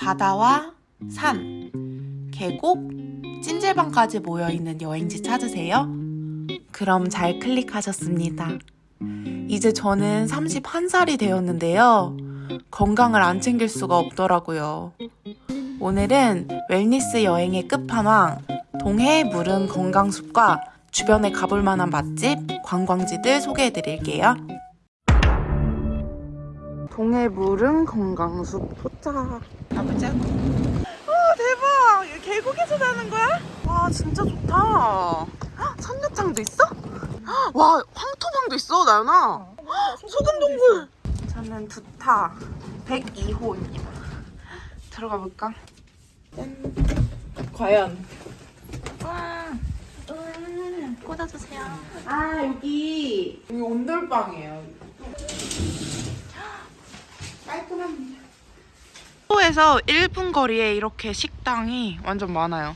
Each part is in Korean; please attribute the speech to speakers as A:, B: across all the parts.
A: 바다와 산, 계곡, 찜질방까지 모여있는 여행지 찾으세요? 그럼 잘 클릭하셨습니다. 이제 저는 31살이 되었는데요. 건강을 안 챙길 수가 없더라고요. 오늘은 웰니스 여행의 끝판왕, 동해 무릉 건강숲과 주변에 가볼 만한 맛집, 관광지들 소개해 드릴게요. 동해 무릉 건강숲 도착. 가보자고. 와 대박! 이거 계곡에서 자는 거야? 와 진짜 좋다. 헉, 선녀장도 있어? 헉, 와 황토방도 있어 나연아. 헉, 소금동굴. 저는 두타 102호입니다. 들어가 볼까? 짠. 과연. 와. 음, 꽂아주세요. 아 여기 여기 온돌방이에요. 깔끔합 호에서 1분 거리에 이렇게 식당이 완전 많아요.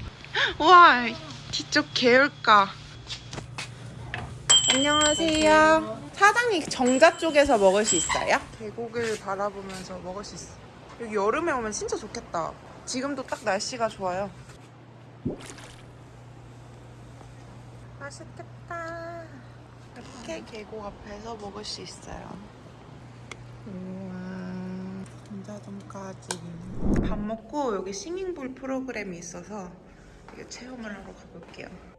A: 우와 뒤쪽 개울가. 안녕하세요. 사장님 정자 쪽에서 먹을 수 있어요? 계곡을 바라보면서 먹을 수 있어. 여기 여름에 오면 진짜 좋겠다. 지금도 딱 날씨가 좋아요. 맛있겠다. 이렇게 계곡 앞에서 먹을 수 있어요. 우 와, 감자전까지. 밥 먹고 여기 싱잉볼 프로그램이 있어서 이거 체험을 하러 가볼게요.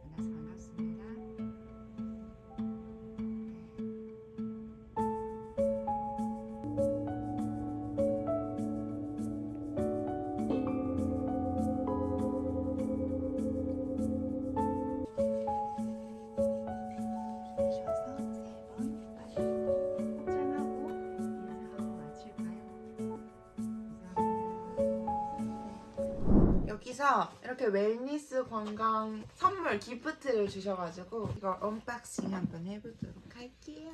A: 여기서 이렇게 wellness 관광 선물 gift를 주셔가지고 이거 unboxing 한번 해보도록 할게요.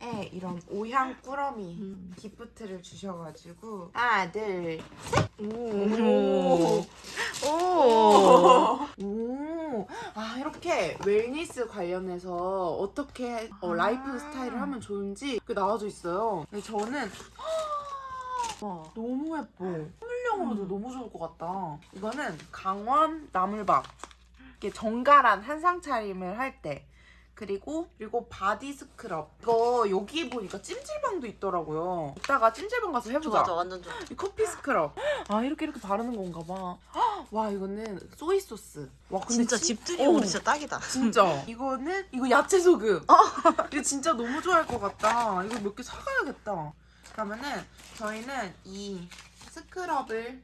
A: 에 이런 오향 꾸러미 gift를 주셔가지고 하나 둘 셋. 오. 오. 오. 아 이렇게 wellness 관련해서 어떻게 어, 라이프 스타일을 하면 좋은지 그 나와져 있어요. 근데 저는 와, 너무 예뻐. 선물용으로도 너무 좋을 것 같다. 이거는 강원 나물밥. 이게 정갈한 한상 차림을 할 때. 그리고 그리고 body scrub. 이거 여기 보니까 찜질방도 있더라고요. 이따가 찜질방 가서 해보자.
B: 좋아, 완전 좋아.
A: 이 커피 스크럽. 아 이렇게 이렇게 바르는 건가 봐. 헉, 와 이거는 soy sauce. 와 근데
B: 진짜
A: 진-
B: 집들이용으로
A: 어.
B: 진짜 딱이다.
A: 진짜 이거는 이거 야채 소금 이거 진짜 너무 좋아할 것 같다 이거 몇 개 사가야겠다 그러면은 저희는 이 스크럽을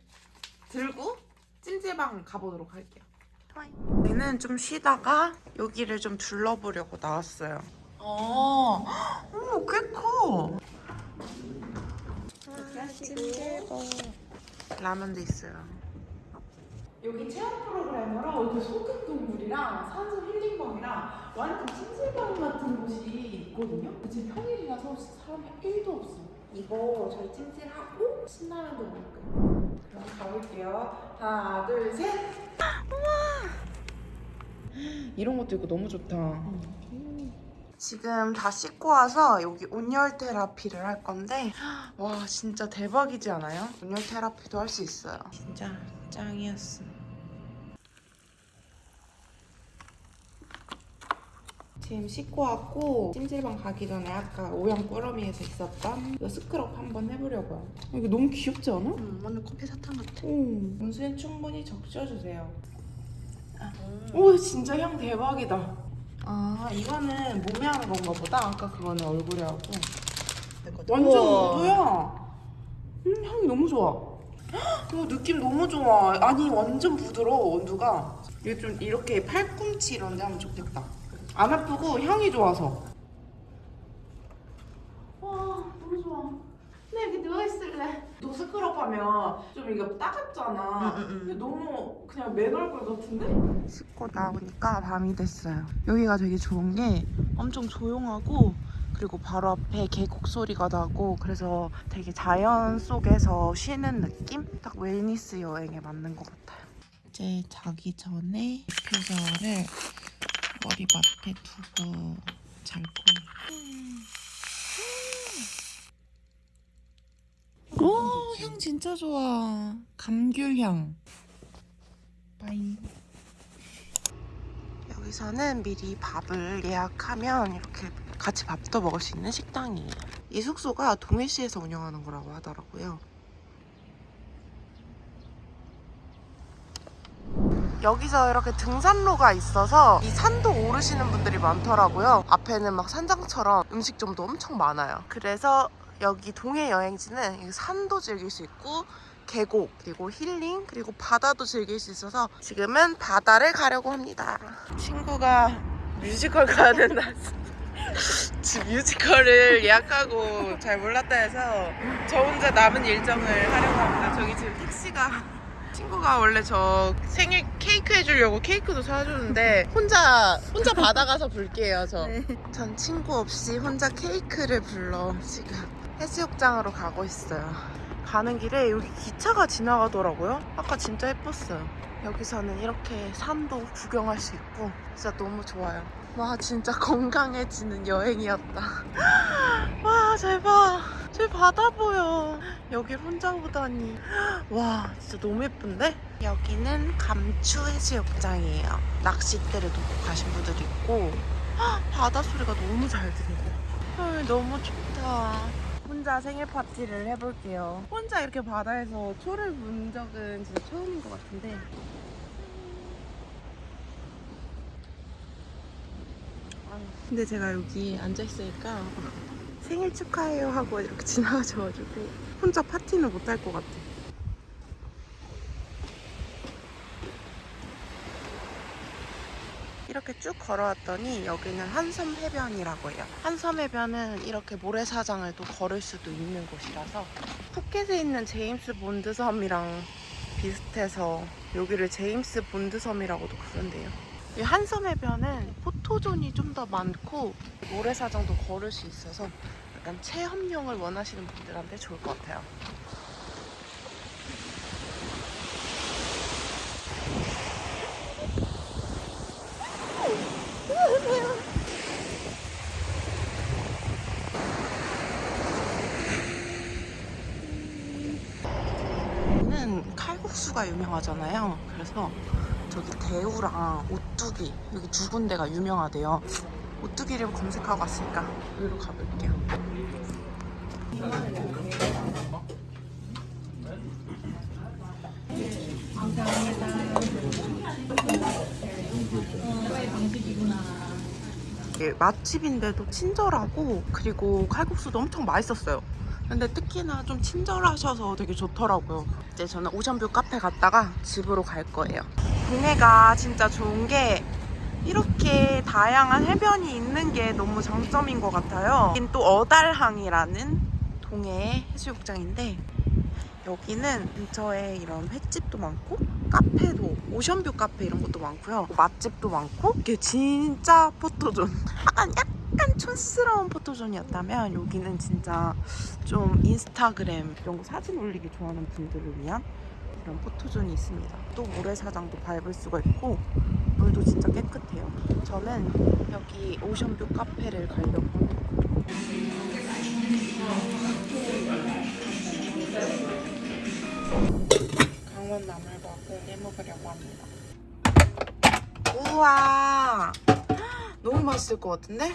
A: 들고 찜질방 가보도록 할게요. 저희는 좀 쉬다가 여기를 좀 둘러보려고 나왔어요. 어, 어머 꽤커. 찜질방 라면도 있어요. 여기 체험 프로그램으로 이렇게 소금 동굴이랑 산소 힐링방이랑 완전 찜질방 같은 곳이 있거든요. 지금 평일이라서 사람이 1도 없어. 이거 저희 찜질하고 신라면도 먹을 거예요. 그럼 가볼게요. 하나, 둘, 셋. 우와. 이런 것도 있고 너무 좋다. 지금 다 씻고 와서 여기 온열 테라피를 할 건데 와 진짜 대박이지 않아요? 온열 테라피도 할 수 있어요. 진짜 짱이었어. 지금 씻고 왔고 찜질방 가기 전에 아까 오양 꾸러미에서 있었던 이 스크럽 한번 해보려고요. 이거 너무 귀엽지 않아?
B: 음, 완전 커피 사탕 같아.
A: 오, 온수에 충분히 적셔주세요. 오, 진짜 향 대박이다. 아, 이거는 몸에 하는 건가 보다. 아까 그거는 얼굴에 하고. 완전 온도야. 음, 향이 너무 좋아. 헉, 오, 느낌 너무 좋아. 아니, 완전 부드러워, 온도가. 이거 좀 이렇게 팔꿈치 이런 데 하면 좋겠다. 안 아프고 향이 좋아서. 와, 너무 좋아. 나 여기 누워있을래. 너 스크럽 하면 좀 이거 따갑잖아.
B: 응, 응, 응.
A: 근데 너무 그냥 맨 얼굴 같은데? 씻고 나오니까 밤이 됐어요. 여기가 되게 좋은 게 엄청 조용하고 그리고 바로 앞에 계곡 소리가 나고 그래서 되게 자연 속에서 쉬는 느낌? 딱 웰니스 여행에 맞는 것 같아요. 이제 자기 전에 디퓨저를 머리맡에 두고 잘 거예요. 오, 향 진짜 좋아. 감귤향. 빠잉. 여기서는 미리 밥을 예약하면 이렇게 같이 밥도 먹을 수 있는 식당이에요. 이 숙소가 동해시에서 운영하는 거라고 하더라고요. 여기서 이렇게 등산로가 있어서 이 산도 오르시는 분들이 많더라고요. 앞에는 막 산장처럼 음식점도 엄청 많아요. 그래서 여기 동해 여행지는 이 산도 즐길 수 있고 계곡 그리고 힐링 그리고 바다도 즐길 수 있어서 지금은 바다를 가려고 합니다. 친구가 뮤지컬 가야 된다. 뮤지컬을 예약하고 잘 몰랐다 해서 저 혼자 남은 일정을 하려고 합니다. 저기 지금 택시가 친구가 원래 저 생일 케이크 해주려고 케이크도 사주는데 혼자 혼자 받아가서 불게요 저. 전 친구 없이 혼자 케이크를 불러 지금 해수욕장으로 가고 있어요. 가는 길에 여기 기차가 지나가더라고요. 아까 진짜 예뻤어요. 여기서는 이렇게 산도 구경할 수 있고 진짜 너무 좋아요. 와 진짜 건강해지는 여행이었다. 와 대박. 저 바다 보여. 여길 혼자 보다니. 와 진짜 너무 예쁜데? 여기는 감추 해수욕장이에요. 낚싯대를 놓고 가신 분들도 있고 바다 소리가 너무 잘. 헐, 너무 좋다. 혼자 생일 파티를 해볼게요. 혼자 이렇게 바다에서 초를 본 적은 진짜 처음인 것 같은데. 근데 제가 여기 앉아있으니까 생일 축하해요 하고 이렇게 지나가셔가지고 혼자 파티는 못 할 것 같아. 이렇게 쭉 걸어왔더니 여기는 한섬 해변이라고 해요. 한섬 해변은 이렇게 모래사장을 또 걸을 수도 있는 곳이라서 푸켓에 있는 제임스 본드 섬이랑 비슷해서 여기를 제임스 본드 섬이라고도 부른대요. 이 한섬 해변은 포토존이 좀 더 많고 모래사장도 걸을 수 있어서 약간 체험용을 원하시는 분들한테 좋을 것 같아요. 여기는 칼국수가 유명하잖아요. 그래서 저기 대우랑 오뚜기 여기 두 군데가 유명하대요. 오뚜기를 검색하고 왔으니까 여기로 가볼게요. 이게 맛집인데도 친절하고 그리고 칼국수도 엄청 맛있었어요. 근데 특히나 좀 친절하셔서 되게 좋더라고요. 이제 저는 오션뷰 카페 갔다가 집으로 갈 거예요. 동해가 진짜 좋은 게 이렇게 다양한 해변이 있는 게 너무 장점인 것 같아요. 여긴 또 어달항이라는 동해 해수욕장인데 여기는 근처에 이런 횟집도 많고 카페도 오션뷰 카페 이런 것도 많고요. 맛집도 많고 이게 진짜 포토존. 약간 약간 촌스러운 포토존이었다면 여기는 진짜 좀 인스타그램 이런 거 사진 올리기 좋아하는 분들을 위한 이런 포토존이 있습니다. 또 모래사장도 밟을 수가 있고 물도 진짜 깨끗해요. 저는 여기 오션뷰 카페를 가려고. 강원 나물밥을 해먹으려고 합니다. 우와! 너무 맛있을 것 같은데?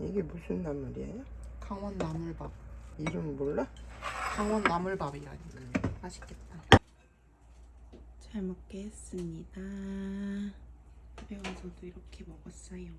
B: 이게 무슨 나물이에요?
A: 강원 나물밥.
B: 이름 몰라?
A: 강원 나물밥이라니까. 맛있겠다. 잘 먹겠습니다. 집에 와서도 이렇게 먹었어요.